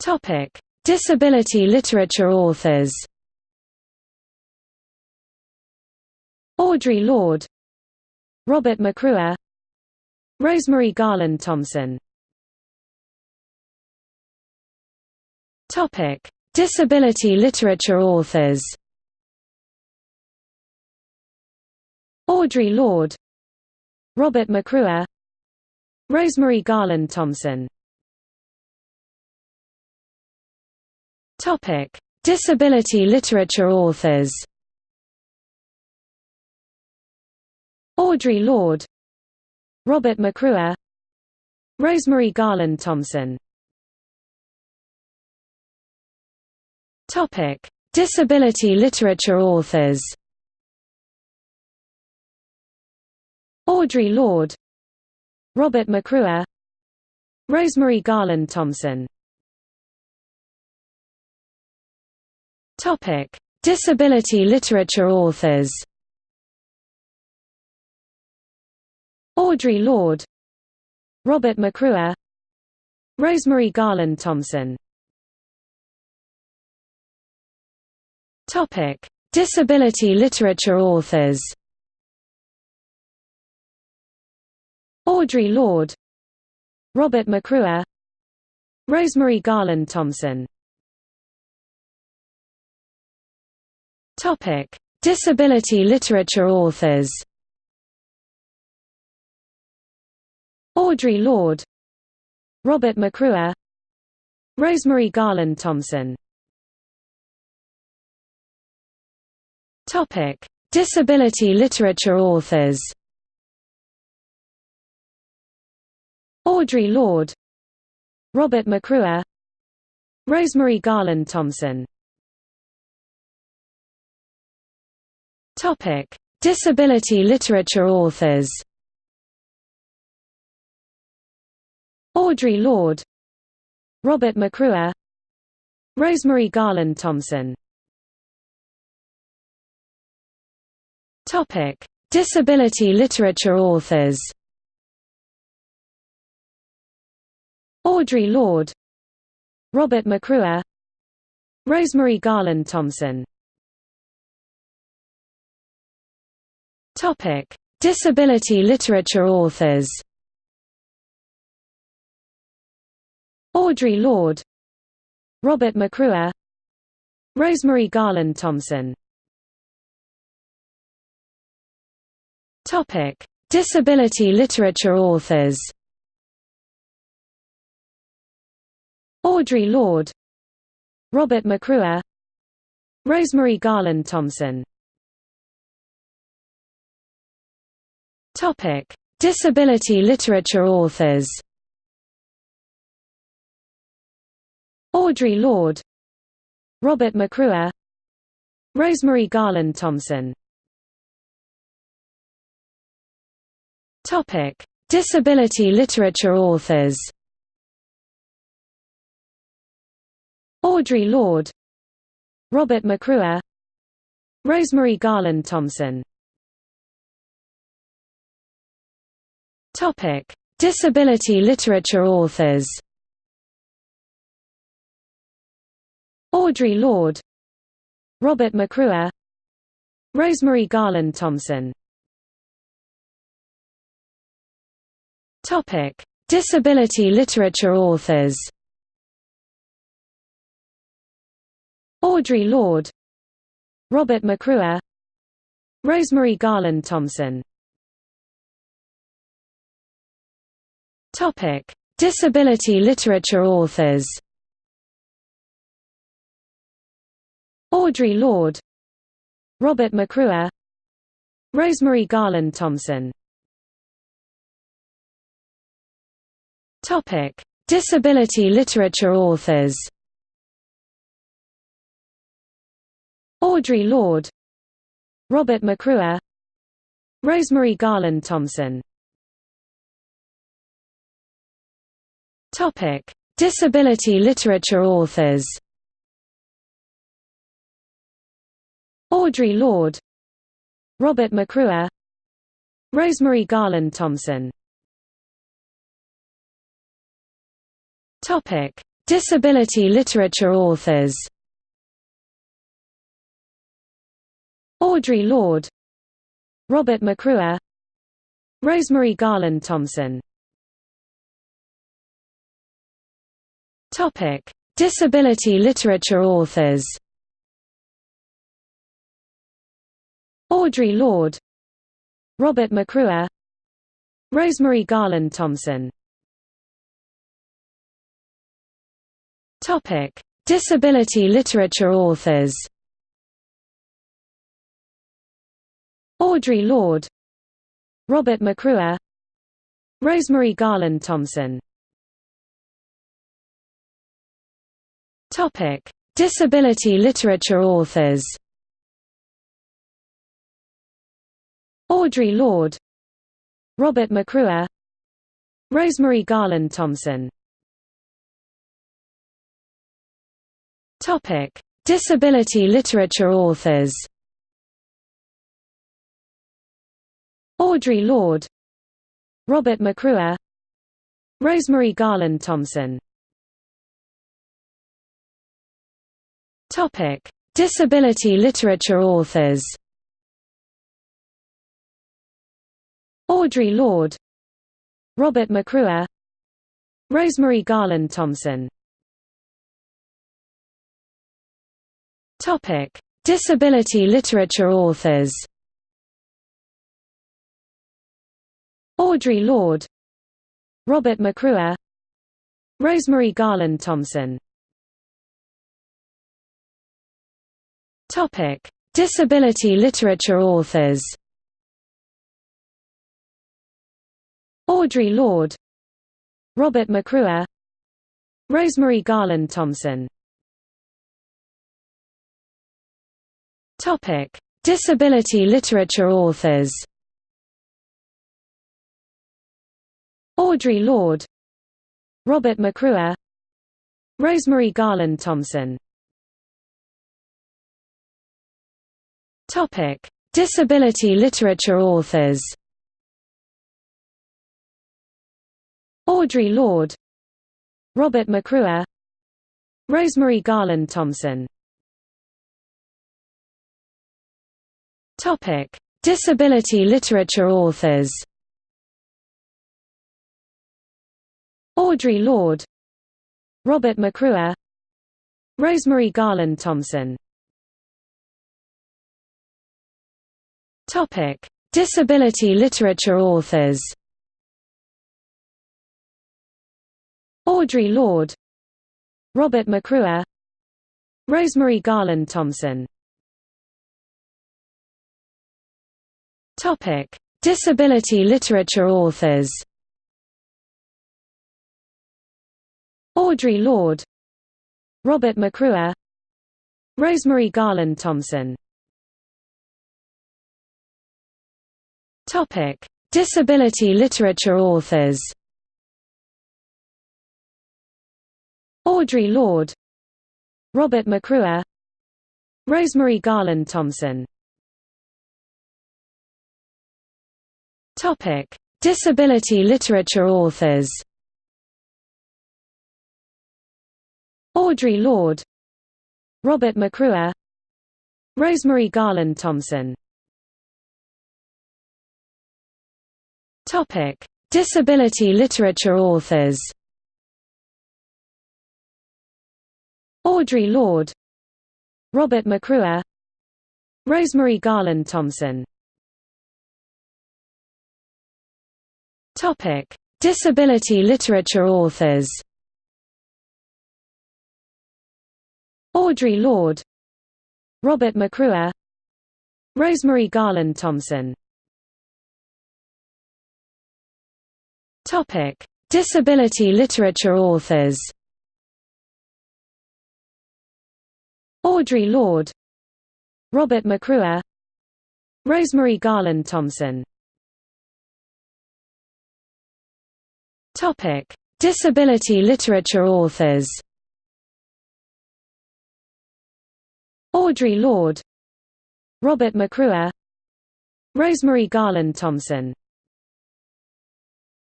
Topic: Disability literature authors. Audre Lorde, Robert McRuer, Rosemary Garland Thomson. Topic: Disability literature authors. Audre Lorde, Robert McRuer, Rosemary Garland Thomson. Topic: Disability literature authors. Audre Lorde, Robert McRuer, Rosemary Garland Thomson. Topic: Disability literature authors. Audre Lorde, Robert McRuer, Rosemary Garland Thomson. Topic: Disability literature authors. Audre Lorde, Robert McRuer, Rosemary Garland Thomson. Topic: Disability literature authors. Audre Lorde, Robert McRuer, Rosemary Garland Thomson. Topic: Disability literature authors. Audre Lorde, Robert McRuer, Rosemary Garland Thomson. Topic: Disability literature authors. Audre Lorde, Robert McRuer, Rosemary Garland Thomson. Topic: Disability literature authors. Audre Lorde, Robert McRuer, Rosemary Garland Thomson. Topic: Disability literature authors. Audre Lorde, Robert McRuer, Rosemary Garland Thomson. Topic: Disability literature authors. Audre Lorde, Robert McRuer, Rosemary Garland Thomson. Topic: Disability literature authors. Audre Lorde, Robert McRuer, Rosemary Garland Thomson. Topic: Disability literature authors. Audre Lorde, Robert McRuer, Rosemary Garland Thomson. Topic: Disability literature authors. Audre Lorde, Robert McRuer, Rosemary Garland Thomson. Topic: Disability literature authors. Audre Lorde, Robert McRuer, Rosemary Garland Thomson. Topic: Disability literature authors. Audre Lorde, Robert McRuer, Rosemary Garland Thomson. Topic: Disability literature authors. Audre Lorde, Robert McRuer, Rosemary Garland Thomson. Topic: Disability literature authors. Audre Lorde, Robert McRuer, Rosemary Garland Thomson. Topic: Disability literature authors. Audre Lorde, Robert McRuer, Rosemary Garland Thomson. Topic: Disability literature authors? Audre Lorde. Robert McRuer Rosemary Garland Thomson Topic: Disability literature authors. Audre Lorde, Robert McRuer, Rosemary Garland Thomson. Topic: Disability literature authors. Audre Lorde, Robert McRuer, Rosemary Garland Thomson. Topic: Disability literature authors. Audre Lorde, Robert McRuer, Rosemary Garland Thomson. Topic: Disability literature authors. Audre Lorde, Robert McRuer, Rosemary Garland Thomson. Topic: Disability literature authors. Audre Lorde, Robert McRuer, Rosemary Garland Thomson. Topic: Disability literature authors. Audre Lorde, Robert McRuer, Rosemary Garland Thomson. Topic: Disability literature authors. Audre Lorde, Robert McRuer, Rosemary Garland Thomson. Topic: Disability literature authors. Audre Lorde, Robert McRuer, Rosemary Garland Thomson. Topic: Disability literature authors. Audre Lorde, Robert McRuer, Rosemary Garland Thomson. Topic: Disability literature authors. Audre Lorde, Robert McRuer, Rosemary Garland Thomson. Topic: Disability literature authors. Audre Lorde, Robert McRuer, Rosemary Garland Thomson. Topic: Disability literature authors. Audre Lorde, Robert McRuer, Rosemary Garland Thomson. Topic: Disability literature authors. Audre Lorde, Robert McRuer, Rosemary Garland Thomson. Topic: Disability literature authors. Audre Lorde, Robert McRuer, Rosemary Garland Thomson. Topic: Disability literature authors. Audre Lorde, Robert McRuer, Rosemary Garland Thomson. Topic: Disability literature authors. Audre Lorde, Robert McRuer, Rosemary Garland Thomson. Topic: Disability literature authors. Audre Lorde, Robert McRuer, Rosemary Garland Thomson. Topic: Disability literature authors. Audre Lorde, Robert McRuer, Rosemary Garland Thomson.